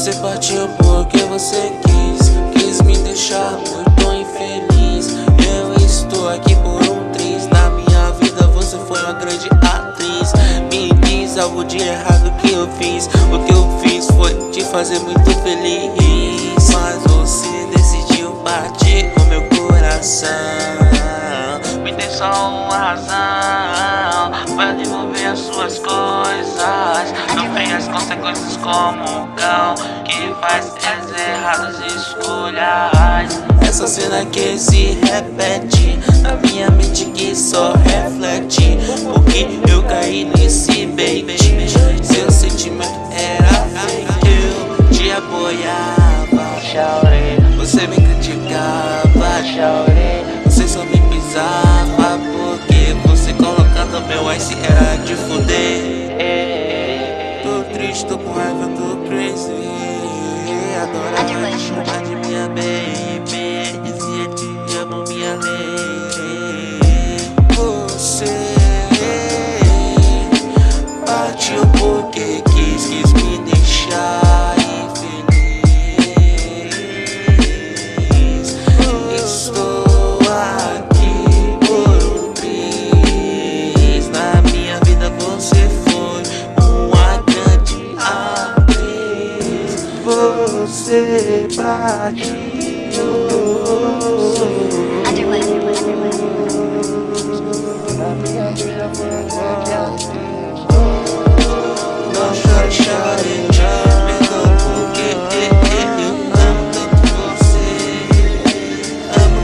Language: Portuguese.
Você partiu porque você quis Quis me deixar muito infeliz. Eu estou aqui por um triz Na minha vida você foi uma grande atriz. Me diz algo de errado que eu fiz O que eu fiz foi te fazer muito feliz. Mas você razão Pra devolver as suas coisas. Sofrer as consequências como um cão Que faz as erradas escolhas. Essa cena que se repete Na minha mente que só reflete Porque eu caí nesse bait. Seu sentimento era fake Eu te apoiava Chamar de minha baby Você partiu. Na minha vida foi atriz não chore, chore, chore Perdão porque eu amo tanto você. Amo